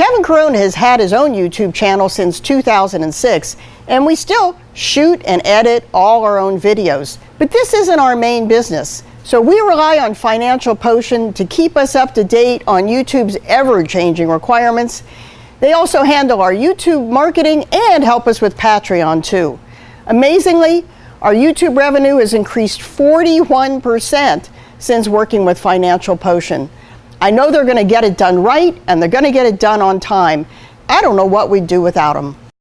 Kevin Corona has had his own YouTube channel since 2006, and we still shoot and edit all our own videos. But this isn't our main business. So we rely on Financial Potion to keep us up to date on YouTube's ever-changing requirements. They also handle our YouTube marketing and help us with Patreon too. Amazingly, our YouTube revenue has increased 41% since working with Financial Potion. I know they're going to get it done right and they're going to get it done on time. I don't know what we'd do without them.